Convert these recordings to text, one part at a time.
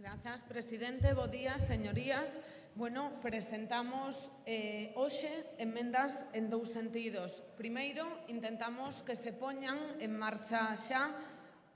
Grazas, presidente. Bo día, señorías. Bueno, presentamos eh, hoxe enmendas en dous sentidos. Primeiro, intentamos que se poñan en marcha xa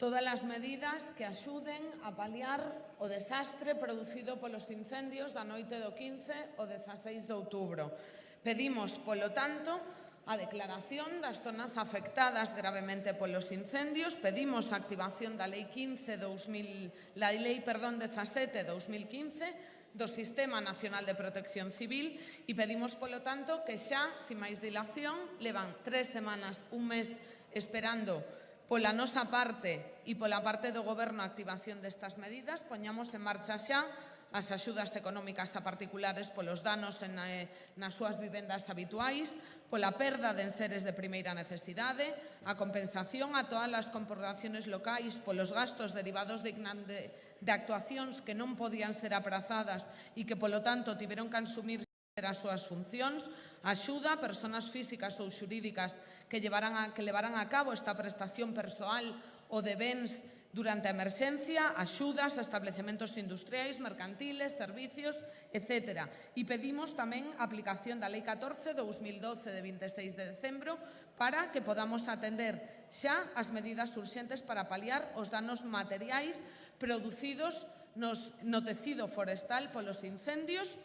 todas as medidas que axuden a paliar o desastre producido polos incendios da noite do 15 ao 16 de outubro. Pedimos, polo tanto, a declaración das zonas afectadas gravemente polos incendios. Pedimos a activación da Lei 15 2000, la Lei, perdón, 17 2015 do Sistema Nacional de Protección Civil e pedimos, polo tanto, que xa, sin máis dilación, levan tres semanas, un mes esperando pola nosa parte e pola parte do goberno a activación destas medidas, poñamos en marcha xa as axudas económicas a particulares polos danos en, eh, nas súas vivendas habituais, pola perda de enseres de primeira necesidade, a compensación a todas as corporacións locais polos gastos derivados de, de, de actuacións que non podían ser aprazadas e que, polo tanto, tiveron que asumir as súas funcións, axuda a persoas físicas ou xurídicas que llevarán a, que levarán a cabo esta prestación persoal ou de bens durante a emerxencia, axudas a establecementos industriais, mercantiles, servicios, etc. E pedimos tamén a aplicación da Lei 14-2012 de 26 de decembro para que podamos atender xa as medidas urxentes para paliar os danos materiais producidos nos, no tecido forestal polos incendios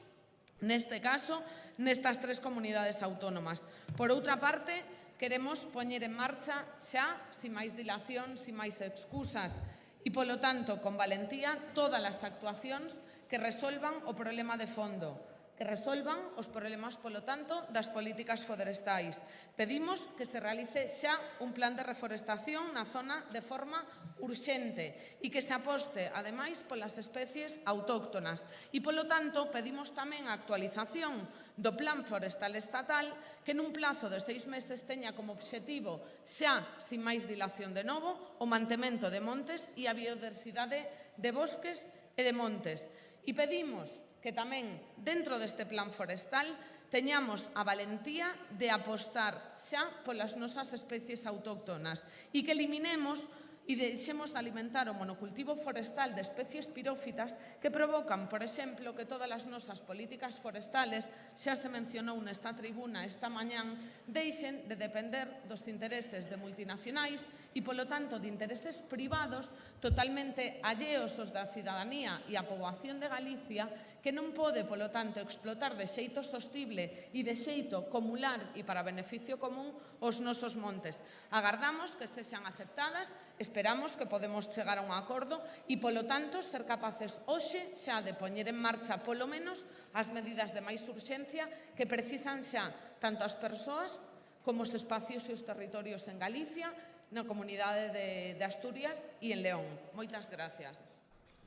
neste caso, nestas tres comunidades autónomas. Por outra parte, queremos poñer en marcha xa, sin máis dilación, sin máis excusas, e, polo tanto, con valentía, todas as actuacións que resolvan o problema de fondo, que resolvan os problemas, polo tanto, das políticas forestais. Pedimos que se realice xa un plan de reforestación na zona de forma urxente e que se aposte, ademais, polas especies autóctonas. E, polo tanto, pedimos tamén a actualización do Plan Forestal Estatal que nun plazo de seis meses teña como obxectivo xa, sin máis dilación de novo, o mantemento de montes e a biodiversidade de bosques e de montes. E pedimos que tamén dentro deste plan forestal teñamos a valentía de apostar xa polas nosas especies autóctonas e que eliminemos e deixemos de alimentar o monocultivo forestal de especies pirófitas que provocan, por exemplo, que todas as nosas políticas forestales, xa se mencionou nesta tribuna esta mañán, deixen de depender dos intereses de multinacionais e, polo tanto, de intereses privados totalmente alleos aos da cidadanía e a poboación de Galicia que non pode, polo tanto, explotar de xeito sostible e de xeito comular e para beneficio común os nosos montes. Agardamos que sexan sean aceptadas, esperamos que podemos chegar a un acordo e, polo tanto, ser capaces hoxe xa de poñer en marcha, polo menos, as medidas de máis urxencia que precisan xa tanto as persoas como os espacios e os territorios en Galicia, na comunidade de, de Asturias e en León. Moitas gracias.